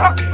Baby,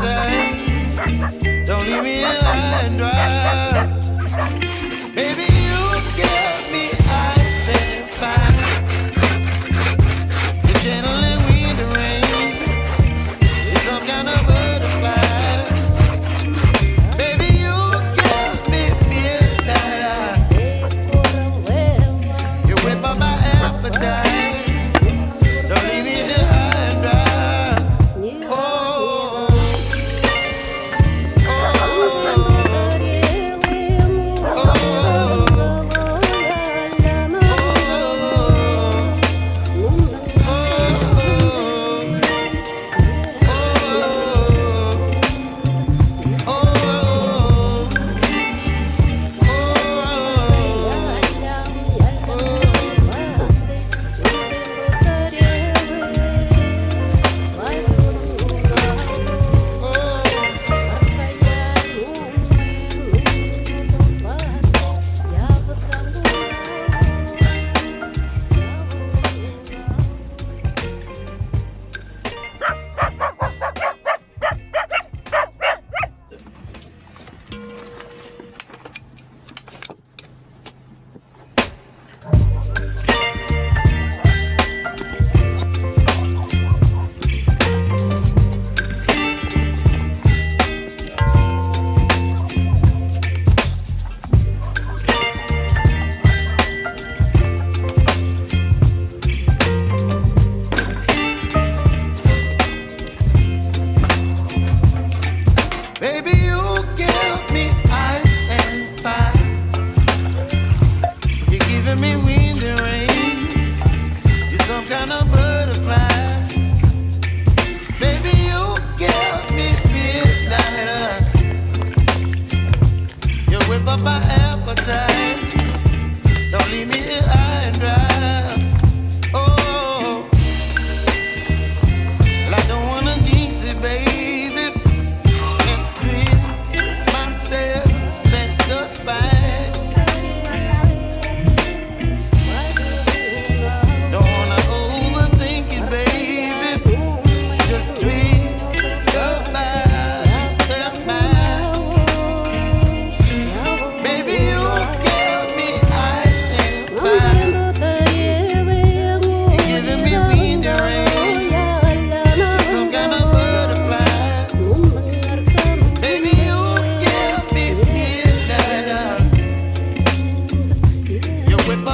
appetite. Don't leave me high and dry.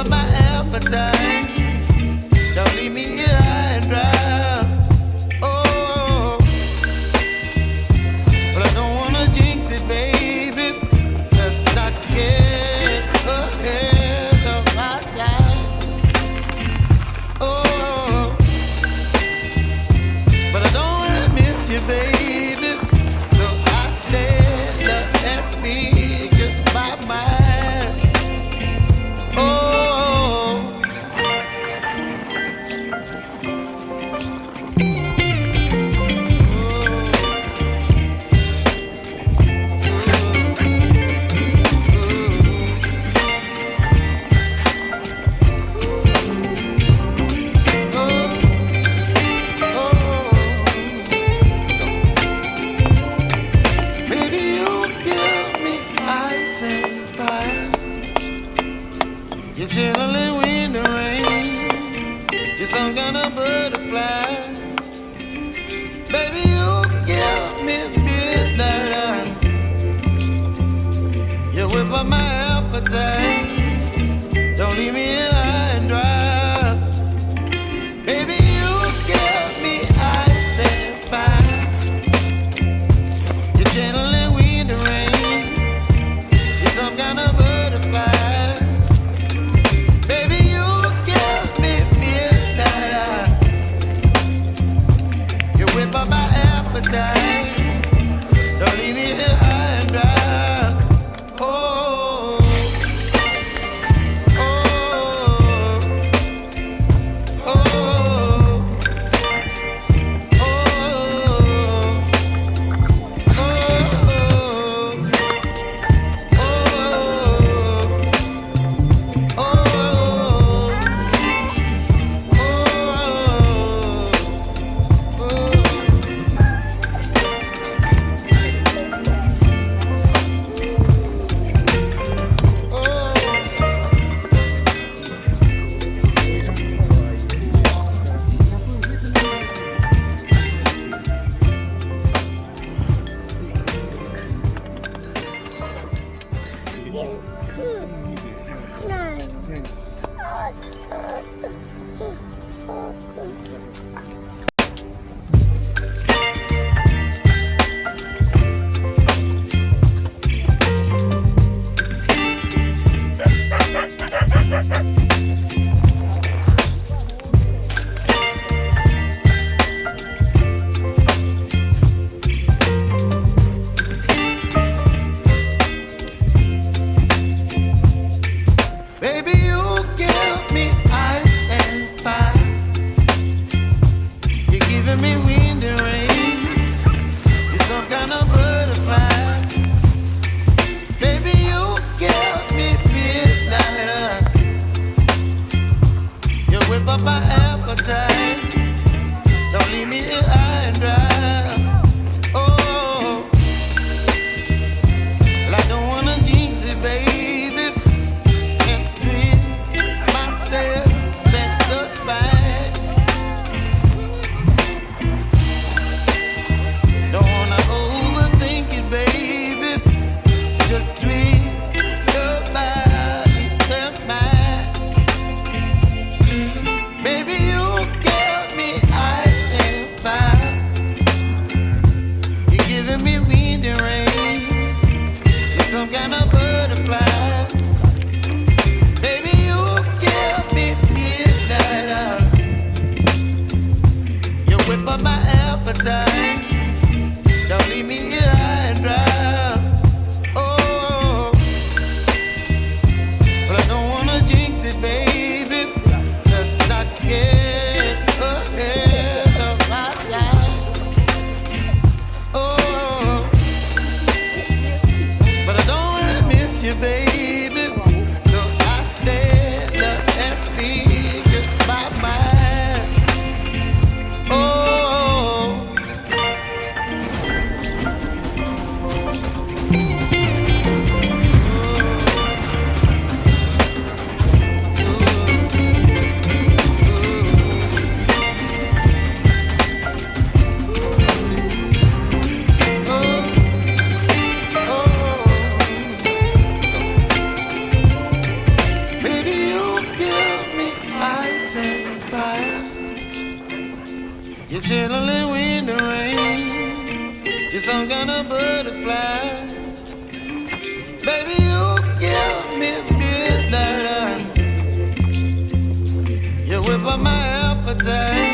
my appetite. Don't leave me here. You're some kind of butterfly. Baby, you give me midnight. You whip up my appetite. Appetite.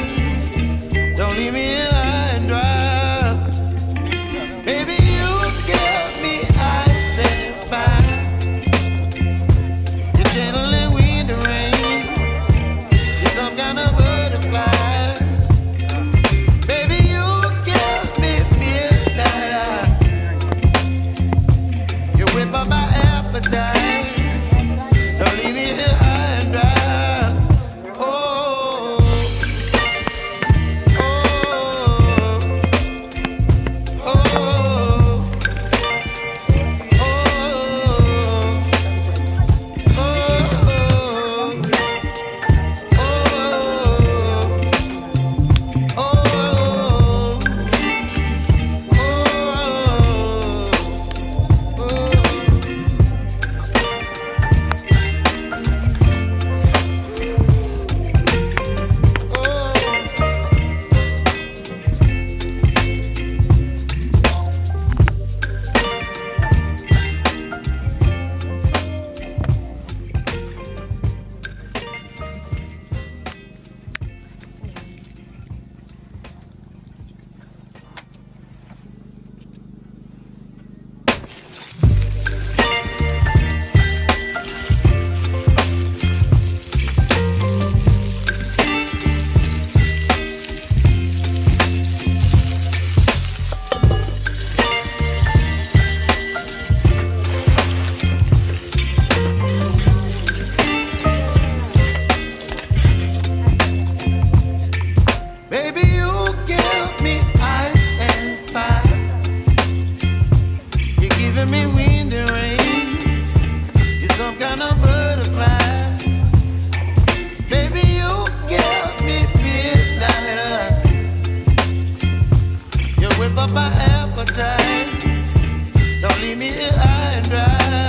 up my time. Don't leave me here high and dry.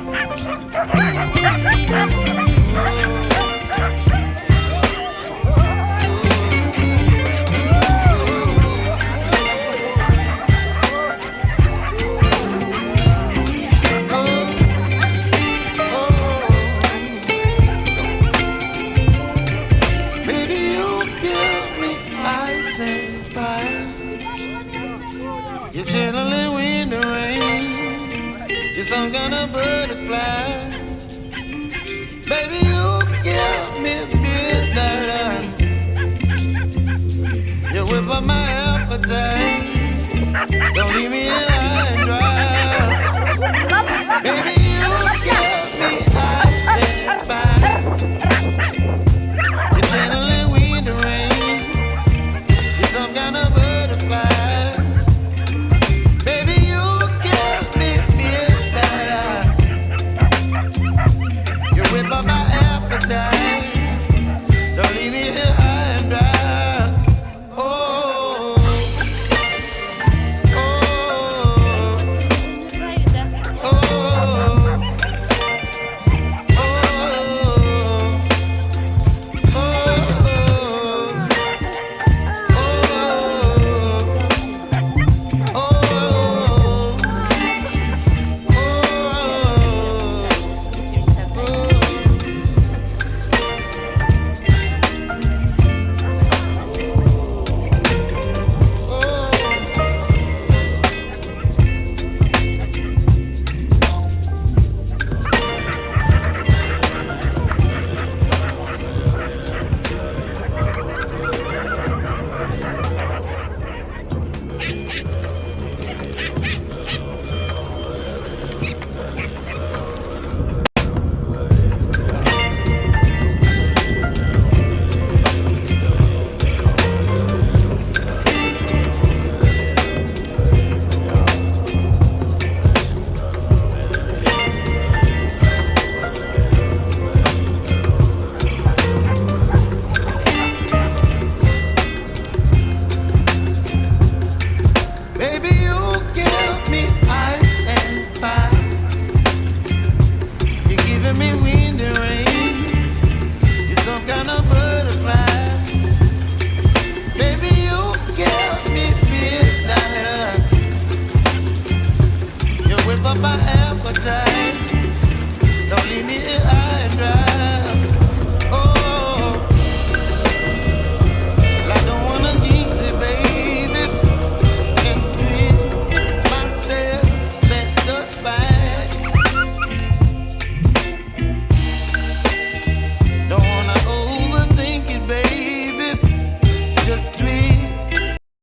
Oh, my God.